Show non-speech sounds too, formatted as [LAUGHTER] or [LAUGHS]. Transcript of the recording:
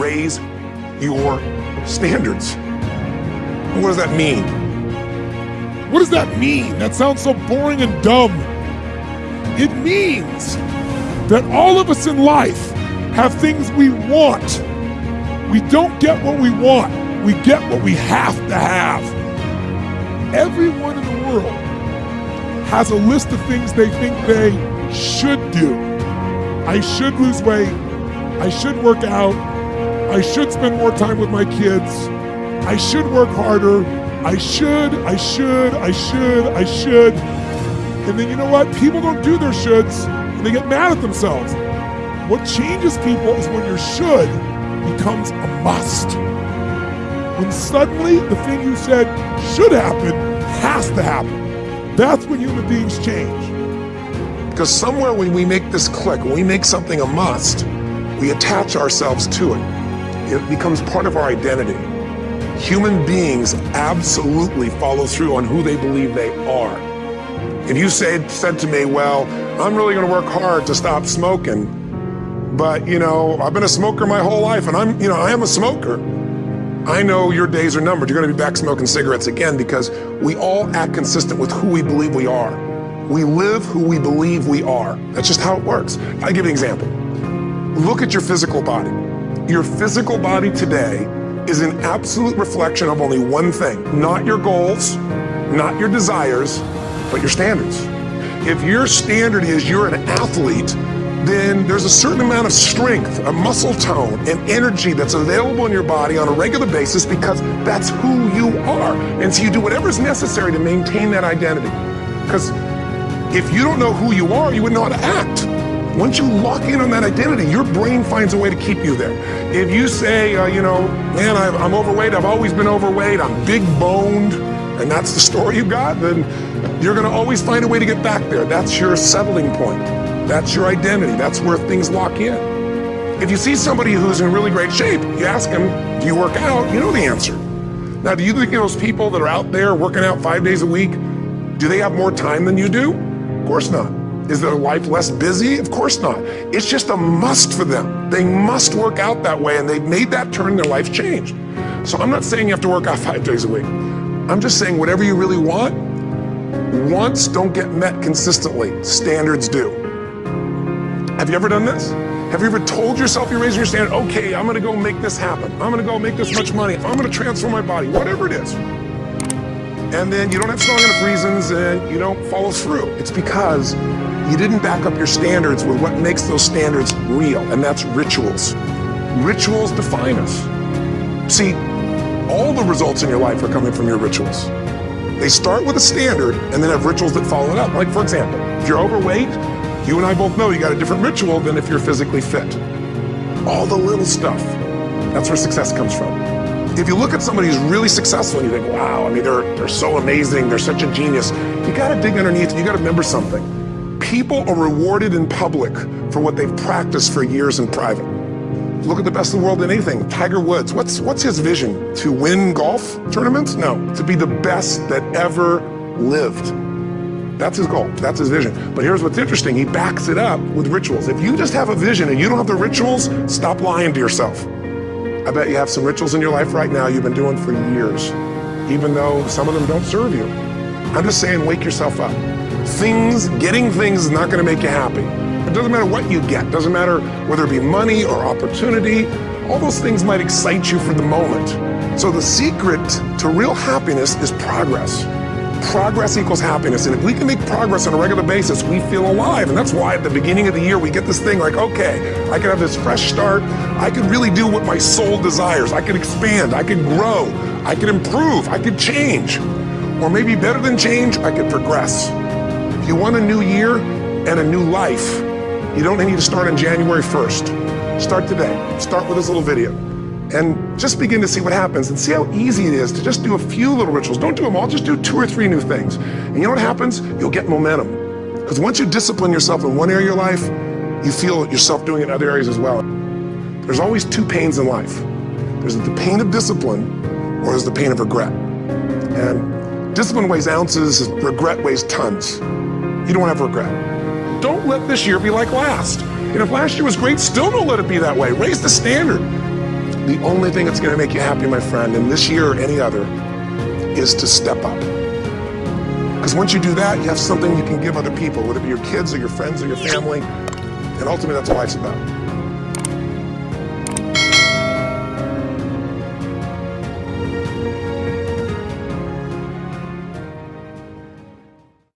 raise your standards. What does that mean? What does that mean? That sounds so boring and dumb. It means that all of us in life have things we want. We don't get what we want, we get what we have to have. Everyone in the world has a list of things they think they should do. I should lose weight. I should work out. I should spend more time with my kids. I should work harder. I should, I should, I should, I should. And then you know what? People don't do their shoulds and they get mad at themselves. What changes people is when your should becomes a must. When suddenly the thing you said should happen has to happen. That's when human beings change. Because somewhere when we make this click, when we make something a must, we attach ourselves to it. It becomes part of our identity. Human beings absolutely follow through on who they believe they are. If you say, said to me, well, I'm really gonna work hard to stop smoking, but you know, I've been a smoker my whole life and I'm, you know, I am a smoker. I know your days are numbered. You're gonna be back smoking cigarettes again because we all act consistent with who we believe we are. We live who we believe we are. That's just how it works. I'll give you an example. Look at your physical body. Your physical body today is an absolute reflection of only one thing, not your goals, not your desires, but your standards. If your standard is you're an athlete, then there's a certain amount of strength, a muscle tone, and energy that's available in your body on a regular basis because that's who you are. And so you do whatever is necessary to maintain that identity. Because if you don't know who you are, you wouldn't know how to act. Once you lock in on that identity, your brain finds a way to keep you there. If you say, uh, you know, man, I'm overweight, I've always been overweight, I'm big boned, and that's the story you got, then you're gonna always find a way to get back there. That's your settling point. That's your identity. That's where things lock in. If you see somebody who's in really great shape, you ask them, do you work out? You know the answer. Now, do you think those people that are out there working out five days a week, do they have more time than you do? Of course not. Is their life less busy? Of course not. It's just a must for them. They must work out that way, and they've made that turn, their life changed. So I'm not saying you have to work out [LAUGHS] five days a week. I'm just saying whatever you really want, wants don't get met consistently, standards do. Have you ever done this? Have you ever told yourself you're raising your standard, okay, I'm gonna go make this happen. I'm gonna go make this much money. I'm gonna transform my body, whatever it is. And then you don't have strong enough reasons and you don't follow through. It's because you didn't back up your standards with what makes those standards real, and that's rituals. Rituals define us. See, all the results in your life are coming from your rituals. They start with a standard and then have rituals that follow it up. Like, for example, if you're overweight, you and I both know you got a different ritual than if you're physically fit. All the little stuff. That's where success comes from. If you look at somebody who's really successful and you think, wow, I mean, they're, they're so amazing, they're such a genius, you gotta dig underneath, you gotta remember something. People are rewarded in public for what they've practiced for years in private. Look at the best in the world in anything. Tiger Woods, what's, what's his vision? To win golf tournaments? No, to be the best that ever lived. That's his goal. That's his vision. But here's what's interesting. He backs it up with rituals. If you just have a vision and you don't have the rituals, stop lying to yourself. I bet you have some rituals in your life right now you've been doing for years, even though some of them don't serve you. I'm just saying, wake yourself up. Things, getting things is not going to make you happy. It doesn't matter what you get. It doesn't matter whether it be money or opportunity. All those things might excite you for the moment. So the secret to real happiness is progress. Progress equals happiness. And if we can make progress on a regular basis, we feel alive. And that's why at the beginning of the year, we get this thing like, okay, I can have this fresh start. I can really do what my soul desires. I can expand. I can grow. I can improve. I can change. Or maybe better than change, I could progress. If you want a new year and a new life, you don't need to start on January 1st. Start today. Start with this little video. And just begin to see what happens and see how easy it is to just do a few little rituals. Don't do them all, just do two or three new things. And you know what happens? You'll get momentum. Because once you discipline yourself in one area of your life, you feel yourself doing it in other areas as well. There's always two pains in life. There's the pain of discipline or there's the pain of regret. And discipline weighs ounces, regret weighs tons. You don't have regret. Don't let this year be like last. And if last year was great, still don't let it be that way. Raise the standard. The only thing that's going to make you happy, my friend, in this year or any other, is to step up. Because once you do that, you have something you can give other people, whether it be your kids or your friends or your family. And ultimately, that's what life's about.